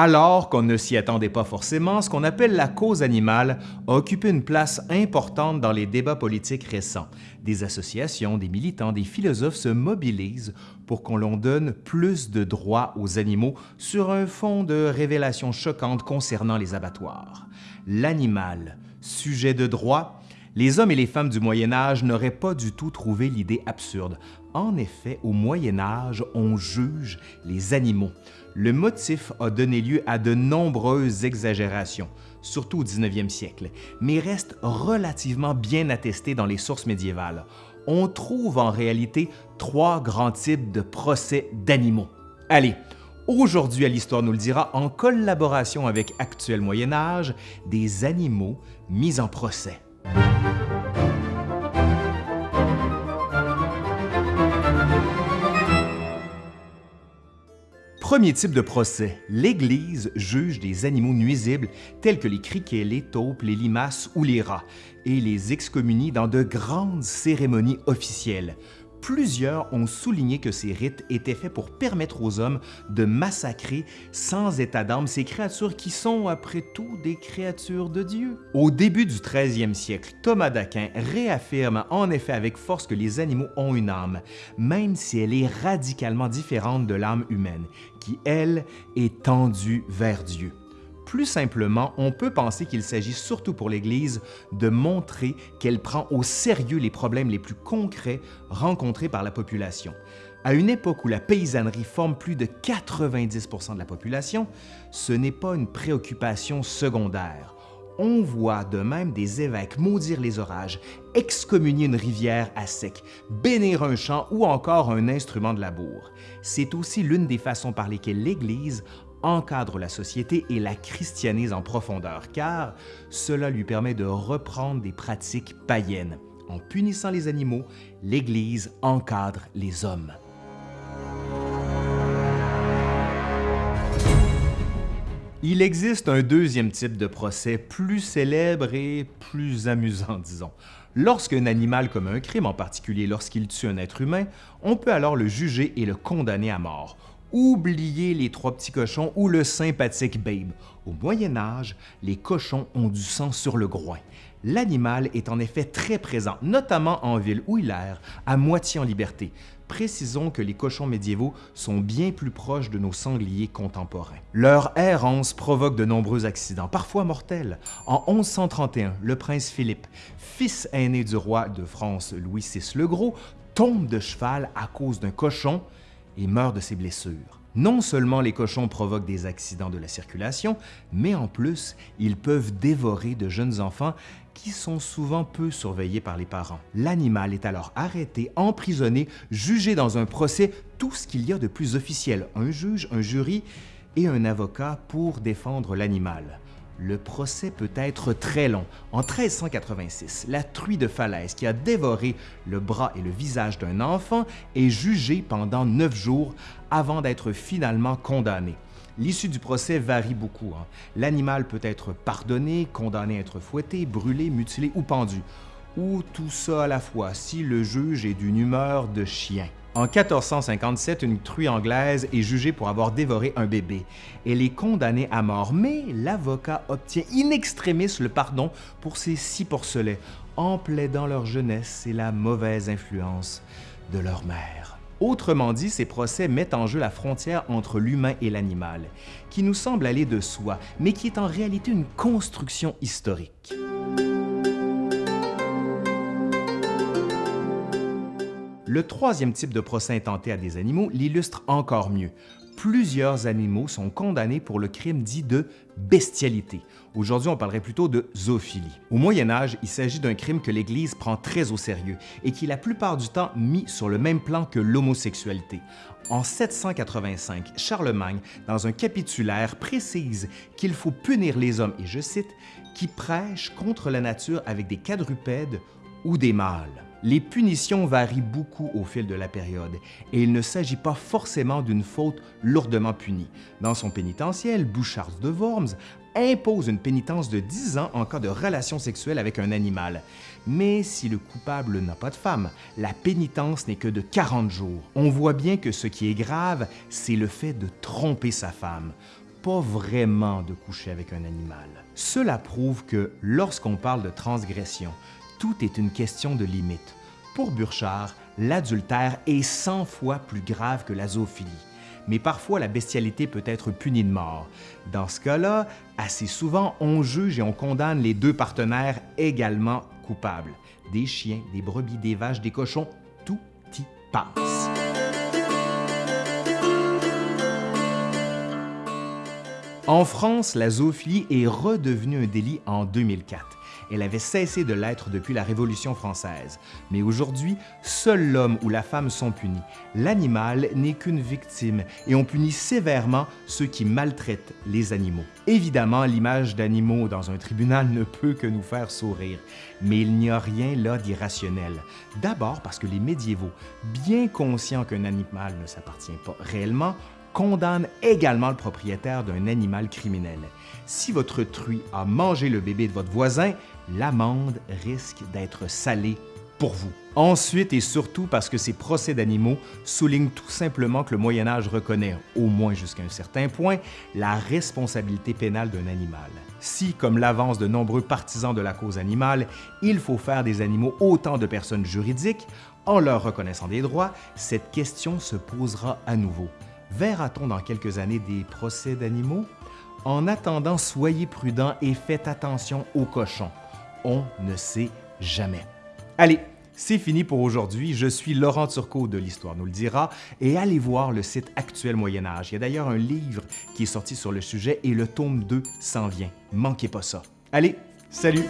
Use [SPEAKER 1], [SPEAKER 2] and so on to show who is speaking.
[SPEAKER 1] Alors qu'on ne s'y attendait pas forcément, ce qu'on appelle la cause animale a occupé une place importante dans les débats politiques récents. Des associations, des militants, des philosophes se mobilisent pour qu'on l'on donne plus de droits aux animaux sur un fond de révélations choquantes concernant les abattoirs. L'animal, sujet de droit, les hommes et les femmes du Moyen Âge n'auraient pas du tout trouvé l'idée absurde. En effet, au Moyen Âge, on juge les animaux. Le motif a donné lieu à de nombreuses exagérations, surtout au 19e siècle, mais reste relativement bien attesté dans les sources médiévales. On trouve en réalité trois grands types de procès d'animaux. Allez, Aujourd'hui, à l'Histoire nous le dira, en collaboration avec Actuel Moyen Âge, des animaux mis en procès. Premier type de procès, l'Église juge des animaux nuisibles tels que les criquets, les taupes, les limaces ou les rats et les excommunie dans de grandes cérémonies officielles. Plusieurs ont souligné que ces rites étaient faits pour permettre aux hommes de massacrer sans état d'âme ces créatures qui sont, après tout, des créatures de Dieu. Au début du 13e siècle, Thomas d'Aquin réaffirme en effet avec force que les animaux ont une âme, même si elle est radicalement différente de l'âme humaine, qui, elle, est tendue vers Dieu. Plus simplement, on peut penser qu'il s'agit surtout pour l'Église de montrer qu'elle prend au sérieux les problèmes les plus concrets rencontrés par la population. À une époque où la paysannerie forme plus de 90% de la population, ce n'est pas une préoccupation secondaire. On voit de même des évêques maudire les orages, excommunier une rivière à sec, bénir un champ ou encore un instrument de labour. C'est aussi l'une des façons par lesquelles l'Église encadre la société et la christianise en profondeur, car cela lui permet de reprendre des pratiques païennes. En punissant les animaux, l'Église encadre les hommes. Il existe un deuxième type de procès plus célèbre et plus amusant, disons. Lorsqu'un animal commet un crime, en particulier lorsqu'il tue un être humain, on peut alors le juger et le condamner à mort. Oubliez les trois petits cochons ou le sympathique Babe. Au Moyen Âge, les cochons ont du sang sur le groin. L'animal est en effet très présent, notamment en ville où il erre, à moitié en liberté. Précisons que les cochons médiévaux sont bien plus proches de nos sangliers contemporains. Leur errance provoque de nombreux accidents, parfois mortels. En 1131, le prince Philippe, fils aîné du roi de France Louis VI le Gros, tombe de cheval à cause d'un cochon et meurt de ses blessures. Non seulement les cochons provoquent des accidents de la circulation, mais en plus, ils peuvent dévorer de jeunes enfants qui sont souvent peu surveillés par les parents. L'animal est alors arrêté, emprisonné, jugé dans un procès, tout ce qu'il y a de plus officiel, un juge, un jury et un avocat pour défendre l'animal le procès peut être très long. En 1386, la truie de falaise qui a dévoré le bras et le visage d'un enfant est jugée pendant neuf jours avant d'être finalement condamnée. L'issue du procès varie beaucoup. Hein. L'animal peut être pardonné, condamné à être fouetté, brûlé, mutilé ou pendu. Ou tout ça à la fois si le juge est d'une humeur de chien. En 1457, une truie anglaise est jugée pour avoir dévoré un bébé. Elle est condamnée à mort, mais l'avocat obtient in extremis le pardon pour ces six porcelets, en plaidant leur jeunesse et la mauvaise influence de leur mère. Autrement dit, ces procès mettent en jeu la frontière entre l'humain et l'animal, qui nous semble aller de soi, mais qui est en réalité une construction historique. Le troisième type de procès intenté à des animaux l'illustre encore mieux. Plusieurs animaux sont condamnés pour le crime dit de bestialité. Aujourd'hui, on parlerait plutôt de zoophilie. Au Moyen Âge, il s'agit d'un crime que l'Église prend très au sérieux et qui la plupart du temps mis sur le même plan que l'homosexualité. En 785, Charlemagne, dans un capitulaire, précise qu'il faut punir les hommes, et je cite, qui prêchent contre la nature avec des quadrupèdes ou des mâles. Les punitions varient beaucoup au fil de la période et il ne s'agit pas forcément d'une faute lourdement punie. Dans son pénitentiel, Bouchard de Worms impose une pénitence de 10 ans en cas de relation sexuelle avec un animal. Mais si le coupable n'a pas de femme, la pénitence n'est que de 40 jours. On voit bien que ce qui est grave, c'est le fait de tromper sa femme. pas vraiment de coucher avec un animal. Cela prouve que lorsqu'on parle de transgression, tout est une question de limite. Pour Burchard, l'adultère est 100 fois plus grave que la zoophilie. Mais parfois, la bestialité peut être punie de mort. Dans ce cas-là, assez souvent, on juge et on condamne les deux partenaires également coupables. Des chiens, des brebis, des vaches, des cochons, tout y passe. En France, la zoophilie est redevenue un délit en 2004. Elle avait cessé de l'être depuis la Révolution française. Mais aujourd'hui, seul l'homme ou la femme sont punis. L'animal n'est qu'une victime et on punit sévèrement ceux qui maltraitent les animaux. Évidemment, l'image d'animaux dans un tribunal ne peut que nous faire sourire, mais il n'y a rien là d'irrationnel. D'abord parce que les médiévaux, bien conscients qu'un animal ne s'appartient pas réellement, condamne également le propriétaire d'un animal criminel. Si votre truie a mangé le bébé de votre voisin, l'amende risque d'être salée pour vous. Ensuite et surtout parce que ces procès d'animaux soulignent tout simplement que le Moyen Âge reconnaît, au moins jusqu'à un certain point, la responsabilité pénale d'un animal. Si, comme l'avancent de nombreux partisans de la cause animale, il faut faire des animaux autant de personnes juridiques, en leur reconnaissant des droits, cette question se posera à nouveau. Verra-t-on dans quelques années des procès d'animaux? En attendant, soyez prudents et faites attention aux cochons. On ne sait jamais. Allez, c'est fini pour aujourd'hui. Je suis Laurent Turcot de l'Histoire nous le dira et allez voir le site Actuel Moyen Âge. Il y a d'ailleurs un livre qui est sorti sur le sujet et le tome 2 s'en vient. Manquez pas ça. Allez, salut!